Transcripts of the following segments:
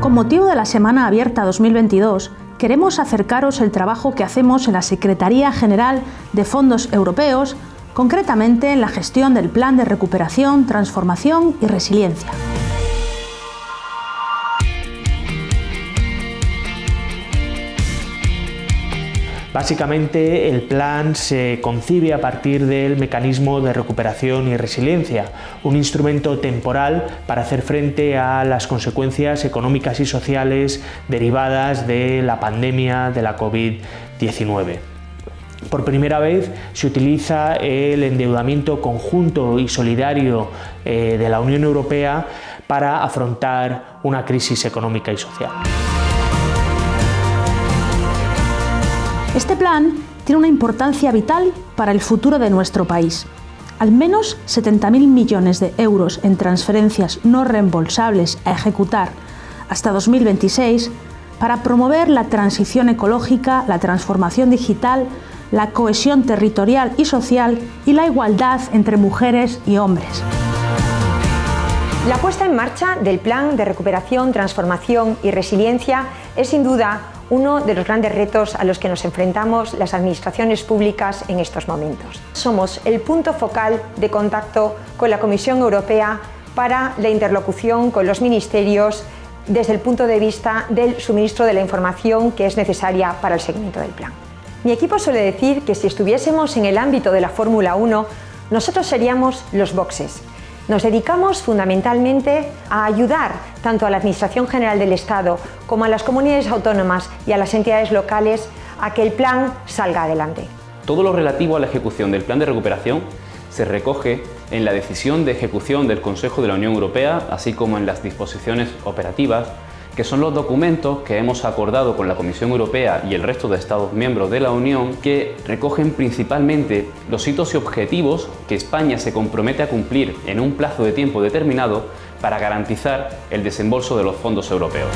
Con motivo de la Semana Abierta 2022, queremos acercaros el trabajo que hacemos en la Secretaría General de Fondos Europeos, concretamente en la gestión del Plan de Recuperación, Transformación y Resiliencia. Básicamente el plan se concibe a partir del mecanismo de recuperación y resiliencia, un instrumento temporal para hacer frente a las consecuencias económicas y sociales derivadas de la pandemia de la COVID-19. Por primera vez se utiliza el endeudamiento conjunto y solidario eh, de la Unión Europea para afrontar una crisis económica y social. Este plan tiene una importancia vital para el futuro de nuestro país. Al menos 70.000 millones de euros en transferencias no reembolsables a ejecutar hasta 2026 para promover la transición ecológica, la transformación digital, la cohesión territorial y social y la igualdad entre mujeres y hombres. La puesta en marcha del Plan de Recuperación, Transformación y Resiliencia es sin duda uno de los grandes retos a los que nos enfrentamos las administraciones públicas en estos momentos. Somos el punto focal de contacto con la Comisión Europea para la interlocución con los ministerios desde el punto de vista del suministro de la información que es necesaria para el seguimiento del plan. Mi equipo suele decir que si estuviésemos en el ámbito de la Fórmula 1, nosotros seríamos los boxes, nos dedicamos fundamentalmente a ayudar tanto a la Administración General del Estado como a las comunidades autónomas y a las entidades locales a que el plan salga adelante. Todo lo relativo a la ejecución del plan de recuperación se recoge en la decisión de ejecución del Consejo de la Unión Europea, así como en las disposiciones operativas que son los documentos que hemos acordado con la Comisión Europea y el resto de Estados miembros de la Unión que recogen principalmente los hitos y objetivos que España se compromete a cumplir en un plazo de tiempo determinado para garantizar el desembolso de los fondos europeos.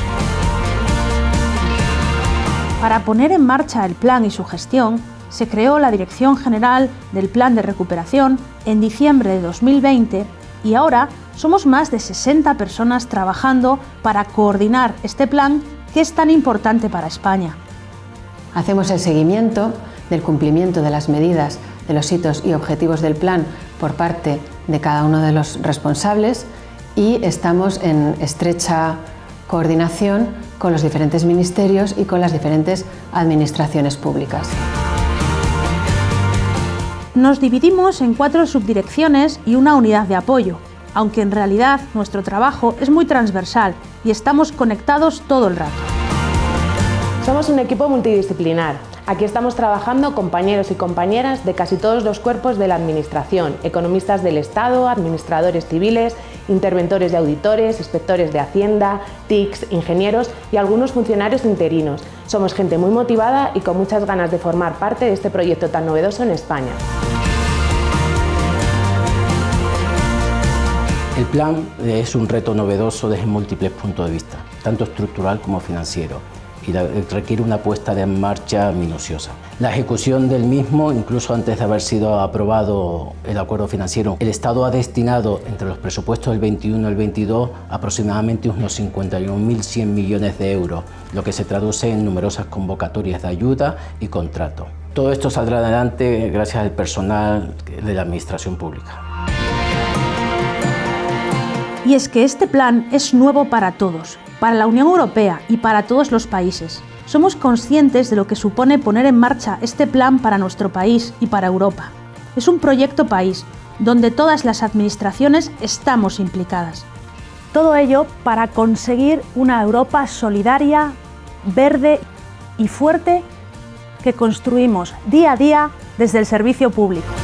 Para poner en marcha el plan y su gestión, se creó la Dirección General del Plan de Recuperación en diciembre de 2020 y ahora somos más de 60 personas trabajando para coordinar este plan que es tan importante para España. Hacemos el seguimiento del cumplimiento de las medidas, de los hitos y objetivos del plan por parte de cada uno de los responsables y estamos en estrecha coordinación con los diferentes ministerios y con las diferentes administraciones públicas. Nos dividimos en cuatro subdirecciones y una unidad de apoyo aunque en realidad nuestro trabajo es muy transversal y estamos conectados todo el rato. Somos un equipo multidisciplinar. Aquí estamos trabajando compañeros y compañeras de casi todos los cuerpos de la Administración, economistas del Estado, administradores civiles, interventores y auditores, inspectores de Hacienda, TICs, ingenieros y algunos funcionarios interinos. Somos gente muy motivada y con muchas ganas de formar parte de este proyecto tan novedoso en España. El plan es un reto novedoso desde múltiples puntos de vista, tanto estructural como financiero, y requiere una puesta en marcha minuciosa. La ejecución del mismo, incluso antes de haber sido aprobado el acuerdo financiero, el Estado ha destinado entre los presupuestos del 21 y el 22 aproximadamente unos 51.100 millones de euros, lo que se traduce en numerosas convocatorias de ayuda y contrato. Todo esto saldrá adelante gracias al personal de la Administración Pública. Y es que este plan es nuevo para todos, para la Unión Europea y para todos los países. Somos conscientes de lo que supone poner en marcha este plan para nuestro país y para Europa. Es un proyecto país, donde todas las administraciones estamos implicadas. Todo ello para conseguir una Europa solidaria, verde y fuerte que construimos día a día desde el servicio público.